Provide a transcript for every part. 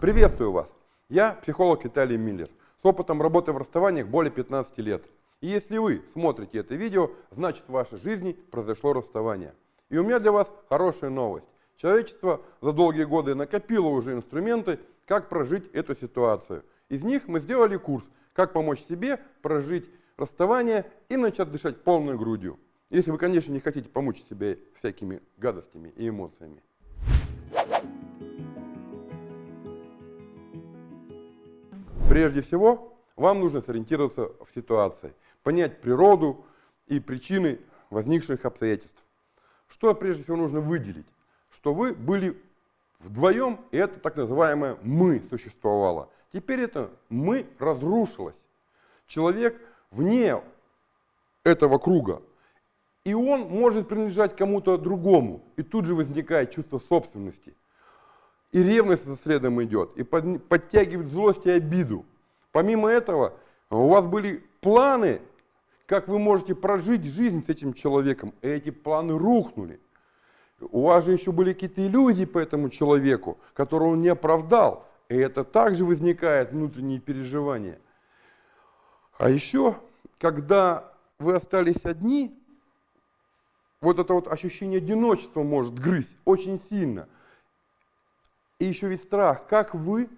Приветствую вас! Я психолог Виталий Миллер с опытом работы в расставаниях более 15 лет. И если вы смотрите это видео, значит в вашей жизни произошло расставание. И у меня для вас хорошая новость. Человечество за долгие годы накопило уже инструменты, как прожить эту ситуацию. Из них мы сделали курс, как помочь себе прожить расставание и начать дышать полной грудью. Если вы, конечно, не хотите помучить себя всякими гадостями и эмоциями. Прежде всего, вам нужно сориентироваться в ситуации, понять природу и причины возникших обстоятельств. Что прежде всего нужно выделить? Что вы были вдвоем, и это так называемое «мы» существовало. Теперь это «мы» разрушилось. Человек вне этого круга, и он может принадлежать кому-то другому, и тут же возникает чувство собственности. И ревность за следом идет, и под, подтягивает злость и обиду. Помимо этого, у вас были планы, как вы можете прожить жизнь с этим человеком, и эти планы рухнули. У вас же еще были какие-то иллюзии по этому человеку, которого он не оправдал. И это также возникает внутренние переживания. А еще, когда вы остались одни, вот это вот ощущение одиночества может грызть очень сильно. И еще ведь страх, как вы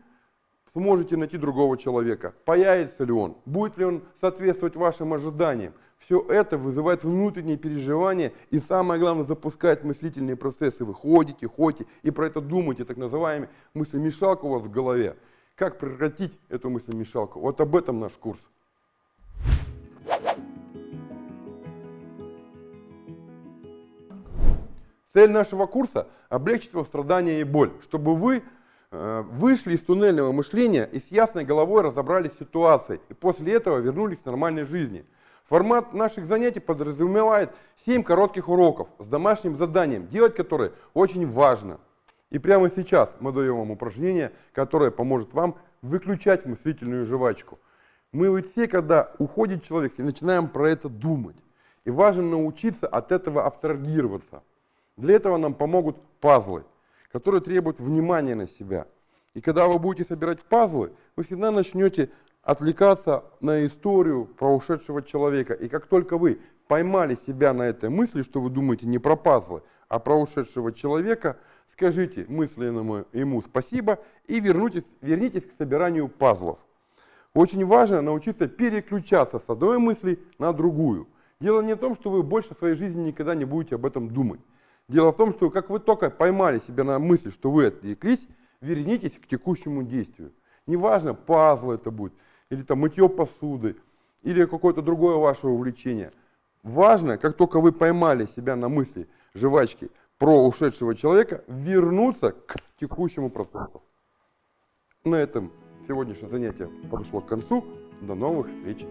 сможете найти другого человека, появится ли он, будет ли он соответствовать вашим ожиданиям. Все это вызывает внутренние переживания и самое главное запускает мыслительные процессы. Вы ходите, ходите и про это думаете, так называемый мыслемешалка у вас в голове. Как прекратить эту мыслемешалку? Вот об этом наш курс. Цель нашего курса – облегчить вам страдания и боль, чтобы вы э, вышли из туннельного мышления и с ясной головой разобрались с ситуацией, и после этого вернулись к нормальной жизни. Формат наших занятий подразумевает 7 коротких уроков с домашним заданием, делать которые очень важно. И прямо сейчас мы даем вам упражнение, которое поможет вам выключать мыслительную жвачку. Мы ведь все, когда уходит человек, начинаем про это думать. И важно научиться от этого абстрагироваться. Для этого нам помогут пазлы, которые требуют внимания на себя. И когда вы будете собирать пазлы, вы всегда начнете отвлекаться на историю про ушедшего человека. И как только вы поймали себя на этой мысли, что вы думаете не про пазлы, а про ушедшего человека, скажите мысленному ему спасибо и вернитесь, вернитесь к собиранию пазлов. Очень важно научиться переключаться с одной мысли на другую. Дело не в том, что вы больше в своей жизни никогда не будете об этом думать. Дело в том, что как вы только поймали себя на мысли, что вы отвлеклись, вернитесь к текущему действию. Неважно, пазл это будет, или там мытье посуды, или какое-то другое ваше увлечение. Важно, как только вы поймали себя на мысли жвачки про ушедшего человека, вернуться к текущему процессу. На этом сегодняшнее занятие подошло к концу. До новых встреч!